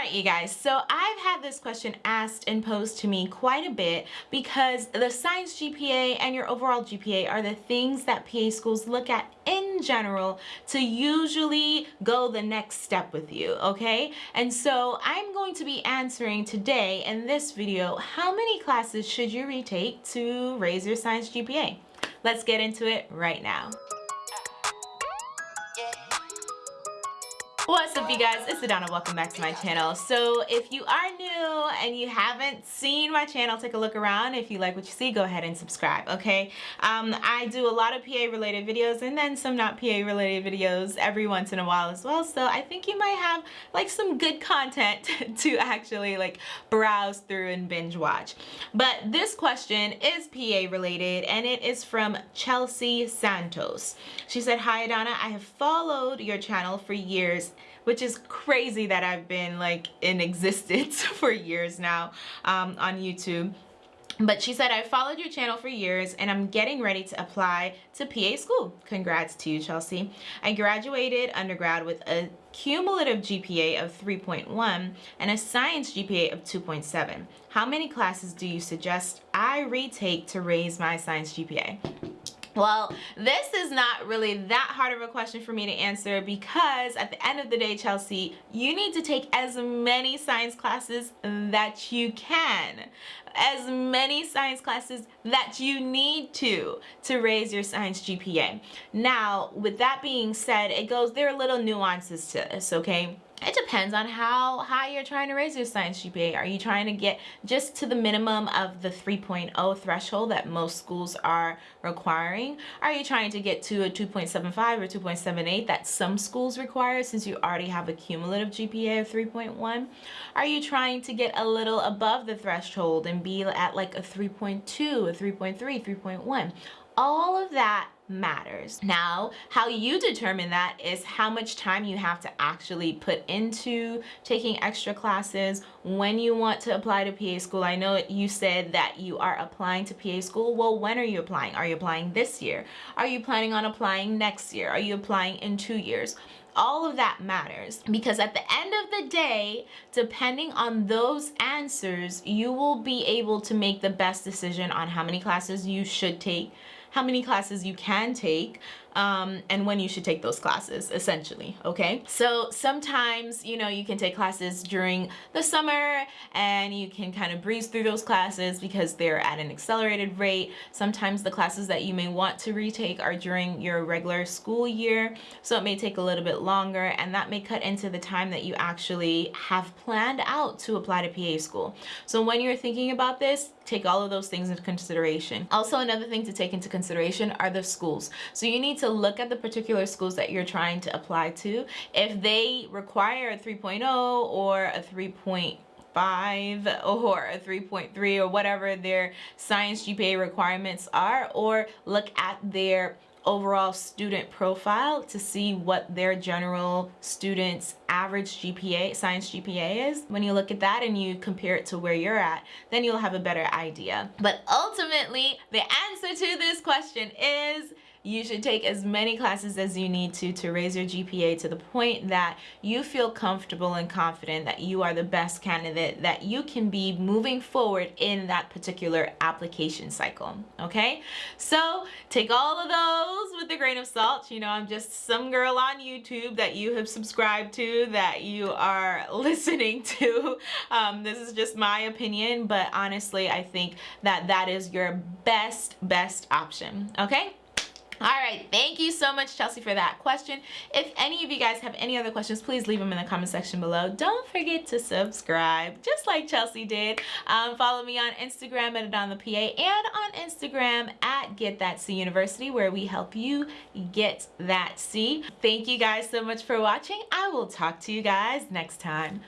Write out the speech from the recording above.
Alright you guys, so I've had this question asked and posed to me quite a bit because the science GPA and your overall GPA are the things that PA schools look at in general to usually go the next step with you, okay? And so I'm going to be answering today in this video, how many classes should you retake to raise your science GPA? Let's get into it right now. What's up you guys, it's Adana, welcome back to my channel. So if you are new and you haven't seen my channel, take a look around. If you like what you see, go ahead and subscribe, okay? Um, I do a lot of PA related videos and then some not PA related videos every once in a while as well. So I think you might have like some good content to actually like browse through and binge watch. But this question is PA related and it is from Chelsea Santos. She said, Hi Adana, I have followed your channel for years which is crazy that I've been like in existence for years now um, on YouTube. But she said, I followed your channel for years and I'm getting ready to apply to PA school. Congrats to you, Chelsea. I graduated undergrad with a cumulative GPA of 3.1 and a science GPA of 2.7. How many classes do you suggest I retake to raise my science GPA? Well, this is not really that hard of a question for me to answer because at the end of the day, Chelsea, you need to take as many science classes that you can. As many science classes that you need to to raise your science GPA. Now, with that being said, it goes, there are little nuances to this, okay? It depends on how high you're trying to raise your science GPA. Are you trying to get just to the minimum of the 3.0 threshold that most schools are requiring? Are you trying to get to a 2.75 or 2.78 that some schools require since you already have a cumulative GPA of 3.1? Are you trying to get a little above the threshold and be at like a 3.2, a 3.3, 3.1? All of that matters. Now, how you determine that is how much time you have to actually put into taking extra classes, when you want to apply to PA school. I know you said that you are applying to PA school. Well, when are you applying? Are you applying this year? Are you planning on applying next year? Are you applying in two years? all of that matters because at the end of the day depending on those answers you will be able to make the best decision on how many classes you should take how many classes you can take um, and when you should take those classes essentially okay? So sometimes you know you can take classes during the summer and you can kind of breeze through those classes because they're at an accelerated rate. Sometimes the classes that you may want to retake are during your regular school year so it may take a little bit longer and that may cut into the time that you actually have planned out to apply to PA school. So when you're thinking about this take all of those things into consideration. Also another thing to take into consideration are the schools. So you need to look at the particular schools that you're trying to apply to. If they require a 3.0 or a 3.5 or a 3.3 or whatever their science GPA requirements are or look at their overall student profile to see what their general students average GPA science GPA is when you look at that and you compare it to where you're at then you'll have a better idea but ultimately the answer to this question is you should take as many classes as you need to to raise your GPA to the point that you feel comfortable and confident that you are the best candidate that you can be moving forward in that particular application cycle okay? So take all of those with a grain of salt. You know I'm just some girl on YouTube that you have subscribed to that you are listening to. Um, this is just my opinion but honestly I think that that is your best best option okay all right, thank you so much, Chelsea, for that question. If any of you guys have any other questions, please leave them in the comment section below. Don't forget to subscribe, just like Chelsea did. Um, follow me on Instagram at AdanaThePA and on Instagram at Get That University, where we help you get that C. Thank you guys so much for watching. I will talk to you guys next time.